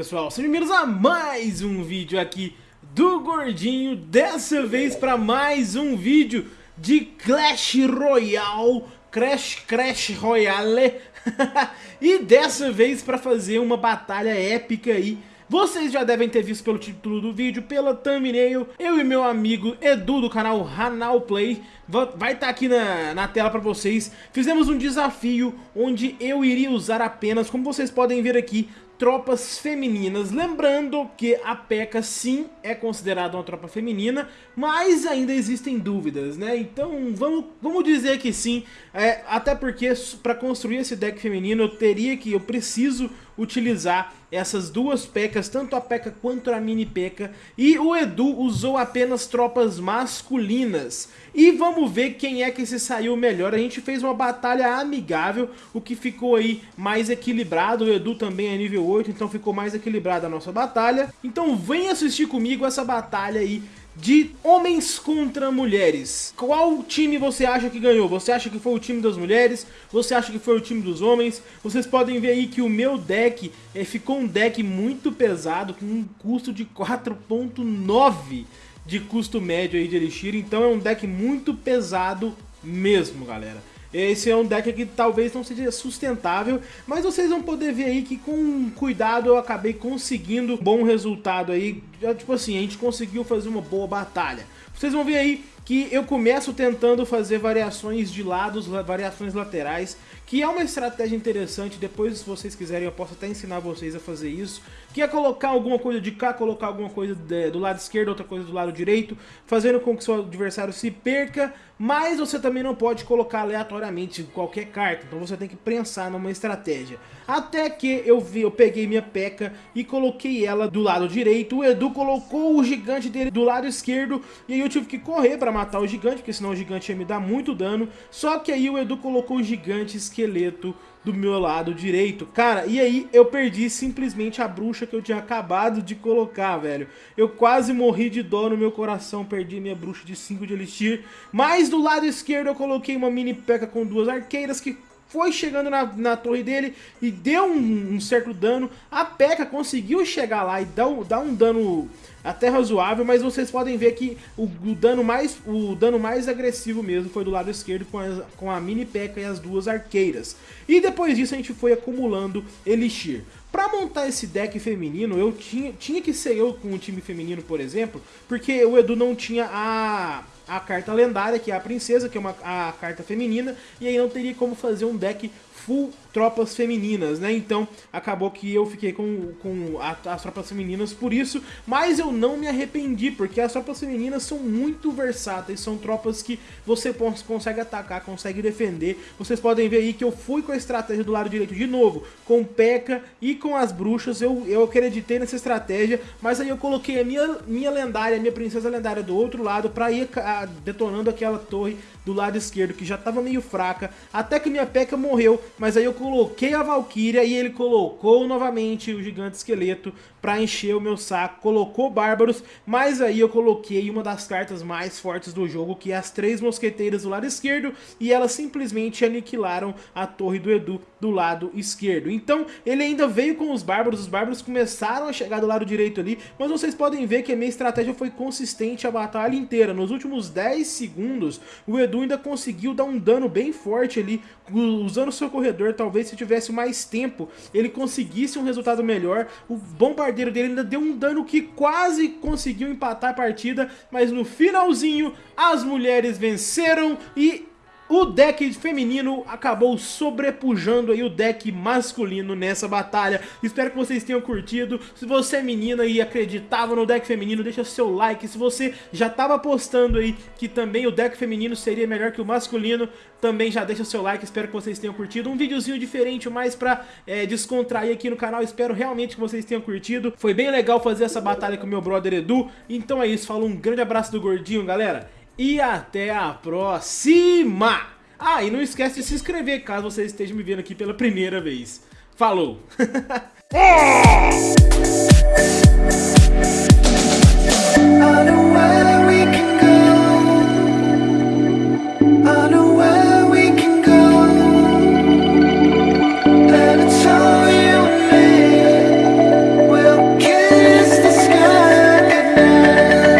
pessoal, sejam bem-vindos a mais um vídeo aqui do Gordinho. Dessa vez para mais um vídeo de Clash Royale. Crash Crash Royale. E dessa vez para fazer uma batalha épica aí. Vocês já devem ter visto pelo título do vídeo, pela thumbnail, eu e meu amigo Edu do canal Hanal Play, vai estar tá aqui na, na tela para vocês. Fizemos um desafio onde eu iria usar apenas, como vocês podem ver aqui, tropas femininas. Lembrando que a P.E.K.K.A sim é considerada uma tropa feminina, mas ainda existem dúvidas, né? Então vamos, vamos dizer que sim, é, até porque para construir esse deck feminino eu teria que, eu preciso utilizar essas duas P.E.K.K.As, tanto a P.E.K.K.A quanto a Mini P.E.K.K.A, e o Edu usou apenas tropas masculinas. E vamos ver quem é que se saiu melhor. A gente fez uma batalha amigável, o que ficou aí mais equilibrado. O Edu também é nível 8, então ficou mais equilibrada a nossa batalha. Então vem assistir comigo essa batalha aí de homens contra mulheres. Qual time você acha que ganhou? Você acha que foi o time das mulheres? Você acha que foi o time dos homens? Vocês podem ver aí que o meu deck é, ficou um deck muito pesado, com um custo de 4.9 de custo médio aí de Elixir, então é um deck muito pesado mesmo, galera. Esse é um deck que talvez não seja sustentável, mas vocês vão poder ver aí que com cuidado eu acabei conseguindo bom resultado aí. Tipo assim, a gente conseguiu fazer uma boa batalha. Vocês vão ver aí que eu começo tentando fazer variações de lados, variações laterais, que é uma estratégia interessante, depois se vocês quiserem eu posso até ensinar vocês a fazer isso, que é colocar alguma coisa de cá, colocar alguma coisa de, do lado esquerdo, outra coisa do lado direito, fazendo com que seu adversário se perca, mas você também não pode colocar aleatoriamente qualquer carta, então você tem que pensar numa estratégia. Até que eu vi, eu peguei minha peca e coloquei ela do lado direito, o Edu colocou o gigante dele do lado esquerdo, e aí eu tive que correr para matar o gigante, porque senão o gigante ia me dar muito dano, só que aí o Edu colocou o gigante esqueleto do meu lado direito. Cara, e aí eu perdi simplesmente a bruxa que eu tinha acabado de colocar, velho. Eu quase morri de dó no meu coração, perdi minha bruxa de 5 de elixir. Mas do lado esquerdo eu coloquei uma mini peca com duas arqueiras que foi chegando na, na torre dele e deu um, um certo dano. A P.E.K.K.A conseguiu chegar lá e dar, dar um dano até razoável, mas vocês podem ver que o, o, dano, mais, o dano mais agressivo mesmo foi do lado esquerdo com, as, com a mini P.E.K.K.A e as duas arqueiras. E depois disso a gente foi acumulando Elixir. Pra montar esse deck feminino, eu tinha, tinha que ser eu com o time feminino, por exemplo, porque o Edu não tinha a, a carta lendária, que é a princesa, que é uma, a carta feminina, e aí não teria como fazer um deck full tropas femininas, né? Então acabou que eu fiquei com, com a, as tropas femininas por isso, mas eu não me arrependi, porque as tropas femininas são muito versáteis, são tropas que você consegue atacar, consegue defender. Vocês podem ver aí que eu fui com a estratégia do lado direito de novo, com P.E.K.K.A e com as bruxas, eu, eu acreditei nessa estratégia, mas aí eu coloquei a minha, minha lendária, a minha princesa lendária do outro lado, pra ir a, detonando aquela torre do lado esquerdo, que já tava meio fraca, até que minha P.E.K.K.A morreu, mas aí eu coloquei a Valkyria e ele colocou novamente o gigante esqueleto para encher o meu saco, colocou bárbaros, mas aí eu coloquei uma das cartas mais fortes do jogo, que é as três mosqueteiras do lado esquerdo, e elas simplesmente aniquilaram a torre do Edu do lado esquerdo. Então ele ainda veio com os bárbaros, os bárbaros começaram a chegar do lado direito ali, mas vocês podem ver que a minha estratégia foi consistente a batalha inteira. Nos últimos 10 segundos, o Edu ainda conseguiu dar um dano bem forte ali, usando o seu corredor, talvez se tivesse mais tempo, ele conseguisse um resultado melhor. O bombardeiro dele ainda deu um dano que quase conseguiu empatar a partida, mas no finalzinho as mulheres venceram e o deck feminino acabou sobrepujando aí o deck masculino nessa batalha. Espero que vocês tenham curtido. Se você é menina e acreditava no deck feminino, deixa seu like. Se você já estava apostando aí que também o deck feminino seria melhor que o masculino, também já deixa seu like. Espero que vocês tenham curtido. Um videozinho diferente, mais pra é, descontrair aqui no canal. Espero realmente que vocês tenham curtido. Foi bem legal fazer essa batalha com o meu brother Edu. Então é isso, falou um grande abraço do Gordinho, galera e até a próxima! Ah, e não esquece de se inscrever caso você esteja me vendo aqui pela primeira vez. Falou!